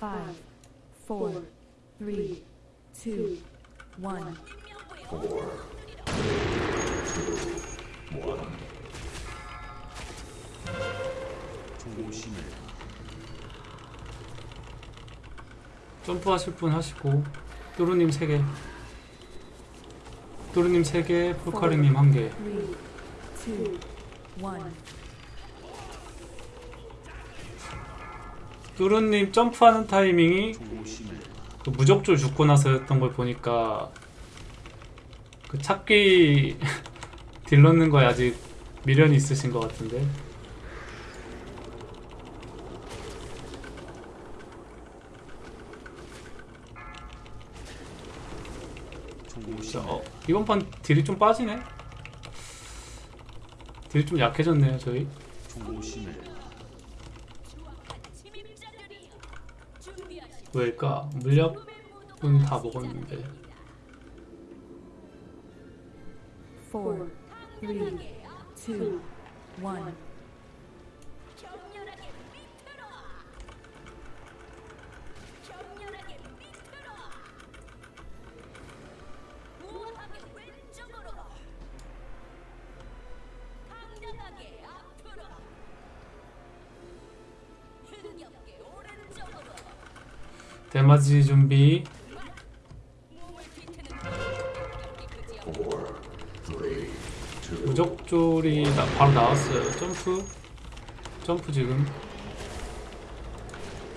Five, four, three, two, one. 점프하실 분 하시고 뚜루님 3개 뚜루님 3개 푸카리님 1개 Three, two, one. 뚜루님 점프하는 타이밍이 그 무적줄 죽고 나서였던 걸 보니까 그 찾기 딜 넣는 거에 아직 미련이 있으신 것 같은데. 자, 어, 이번 판 딜이 좀 빠지네. 딜이 좀 약해졌네요 저희 왜일까? 물약은 다 먹었는데 4, 3, 2, 1 대마지 준비. 무적줄이 나, 바로 나왔어요. 점프. 점프 지금.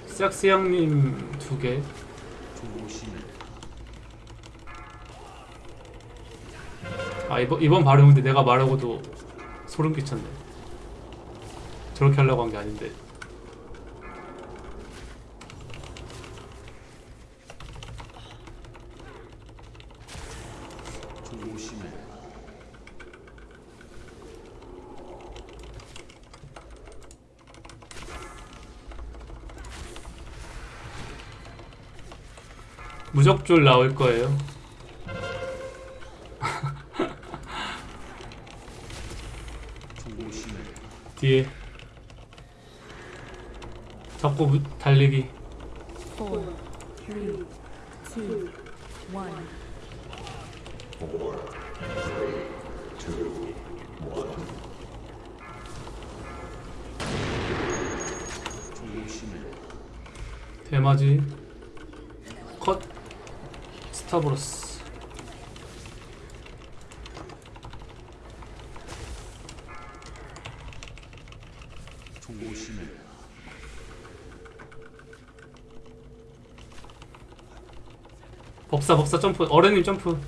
싹스양님 두개. 아 이번, 이번 발음인데 내가 말하고도 소름 끼쳤네. 저렇게 하려고 한 게 아닌데 무적줄 나올 거예요. 뒤에. 잡고 무- 달리기. Four, three, two, one. 대마지. 컷 스타브로스. 법사 법사 점프. 어른님 점프.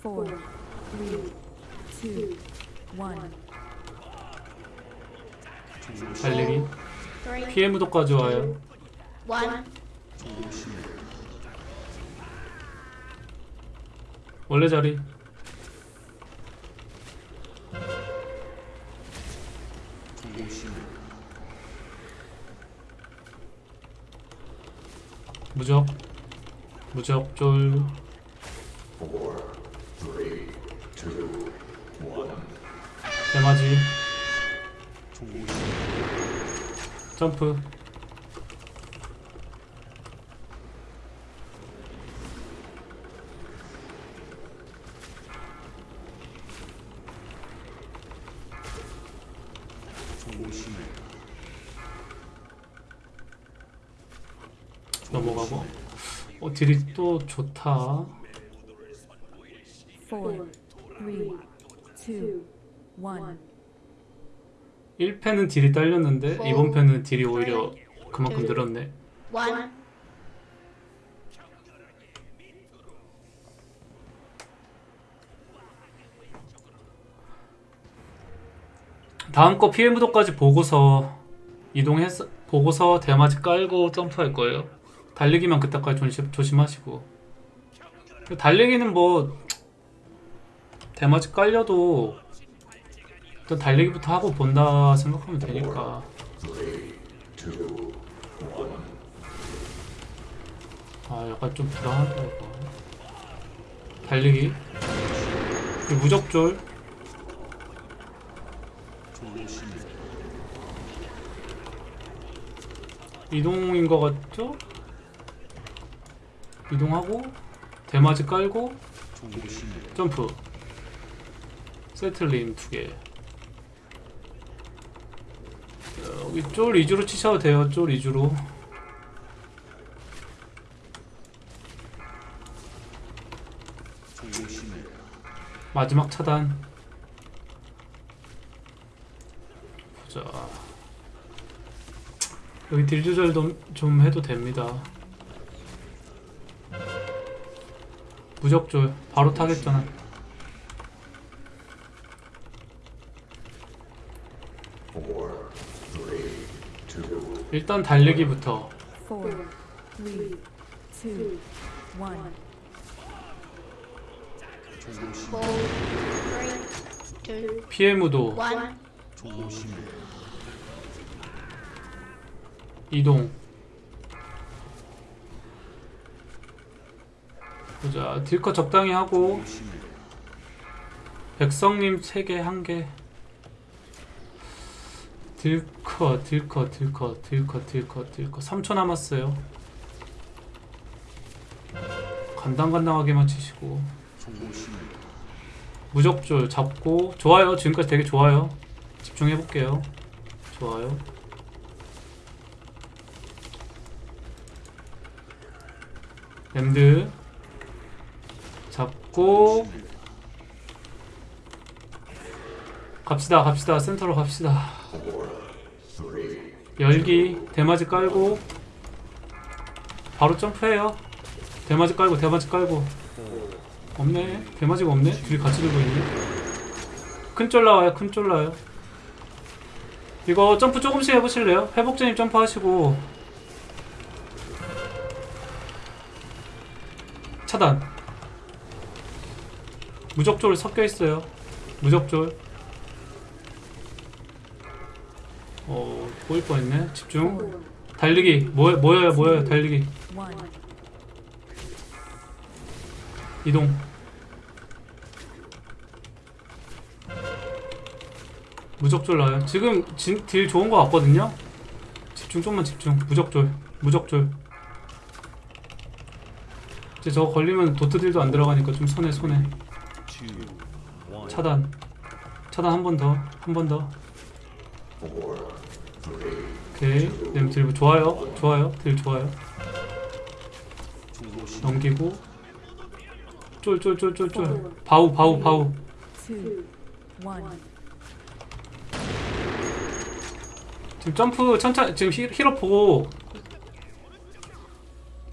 Four, three, two, one. 달리기 피해 무도까지 와요. One. 원래 자리. 무적. 무적 쫄. 대마지. 점프 넘어가고? 어 딜이 또 좋다. Four, three, two, one. 1패는 딜이 딸렸는데 이번 패는 딜이 오히려 그만큼 늘었네. One. 다음 거 피해 무도까지 보고서 이동해서 보고서 대마지 깔고 점프할 거예요. 달리기만 그때까지 조심, 조심하시고. 달리기는 뭐 대마지 깔려도 일단 달리기부터 하고 본다 생각하면 되니까. 아 약간 좀 불안하다 이거 달리기? 무적졸 이동인 것 같죠? 이동하고 대마지 깔고 점프. 세틀린 두개. 여기 쫄 위주로 치셔도 돼요 쫄 위주로. 마지막 차단 보자 여기 딜 조절도 좀 해도 됩니다 무적줄 바로 타겠잖아 일단 달리기부터 PM도 one. 이동. 보자. 딜컷 적당히 하고. 백성님 3개 1개. 딜컷 딜컷 딜컷 딜컷 딜컷 딜컷. 3초 남았어요. 간당간당하게만 치시고. 무적줄 잡고. 좋아요. 지금까지 되게 좋아요. 집중해볼게요. 좋아요 랜드 잡고 갑시다 갑시다. 센터로 갑시다. 열기 대마지 깔고 바로 점프해요. 대마지 깔고 대마지 깔고. 없네. 대마지가 없네. 둘이 같이 들고 있네. 큰 쫄 나와요 큰 쫄 나와요. 이거 점프 조금씩 해보실래요? 회복제님 점프 하시고 차단. 무적졸 섞여 있어요. 무적졸 어 보일 뻔했네. 집중. 달리기. 뭐 뭐예요 뭐예요 달리기. 이동. 무적졸 나요. 지금 진, 딜 좋은 거 같거든요. 집중 좀만 집중. 무적졸 무적졸 이제 저거 걸리면 도트 딜도 안 들어가니까 좀 손해 손해. 차단. 차단 한 번 더 한 번더. 오케이. 냄딜 좋아요. 좋아요. 딜 좋아요. 넘기고. 쫄쫄쫄쫄쫄. 바우 바우 바우. 지금 점프 천천히 지금 힐, 힐업 보고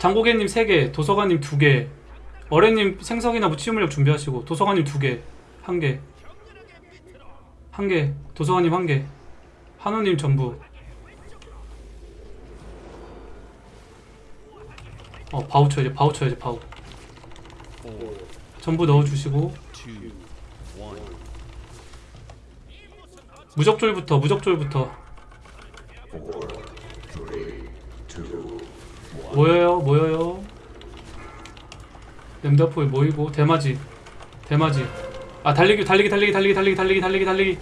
장고개님 3개 도서관님 2개 어레님 생석이나 무치물력 준비하시고 도서관님 2개 1개 1개 도서관님 1개 한우님 전부. 어 바우 쳐야지 바우 쳐야지 바우. 전부 넣어주시고. 무적졸부터 무적졸부터 모여요 모여요. 램다포에 모이고 대마지 대마지. 아 달리기 달리기 달리기 달리기 달리기 달리기 달리기 달리기.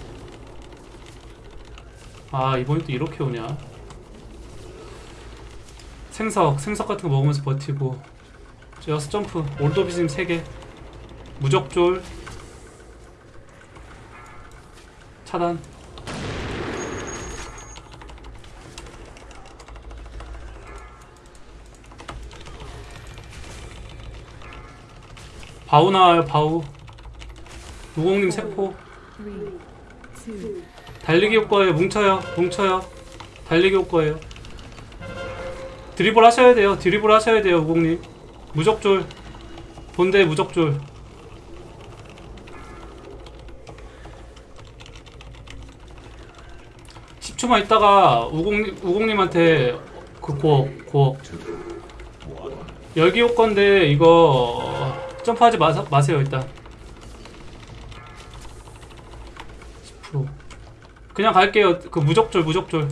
아 이번에 또 이렇게 오냐? 생석 생석 같은 거 먹으면서 버티고. 여섯 점프 올도비즘 3개. 무적졸. 차단 바우 나와요 바우. 무공님 세포. 달리기 효과예요. 뭉쳐요 뭉쳐요. 달리기 효과예요. 드리블 하셔야 돼요. 드리블 하셔야 돼요 우공님. 무적졸 본대 무적졸 십 10초만 있다가 우공님, 우공님한테 그 고억 고억. 열기 효과인데 이거 점프하지 마, 마세요 일단 10% 그냥 갈게요. 그 무적졸 무적졸.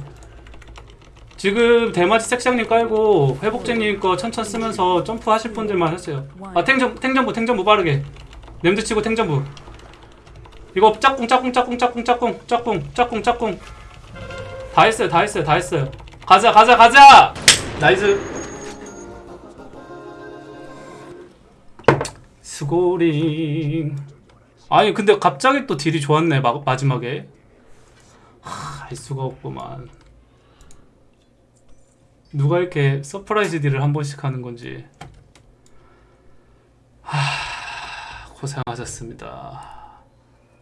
지금 대마지 색상님 깔고 회복제님 거 천천 쓰면서 점프 하실 분들만 하세요. 아 탱전 탱전부 탱전부 빠르게. 냄새 치고 탱전부. 이거 짝꿍 짝꿍 짝꿍 짝꿍 짝꿍 짝꿍 짝꿍 짝꿍. 다 했어요 다 했어요 다 했어요. 가자 가자 가자. nice 스고링 아니 근데 갑자기 또 딜이 좋았네 마, 마지막에. 하, 알 수가 없구만. 누가 이렇게 surprise 딜을 한 번씩 하는 건지. 하, 고생하셨습니다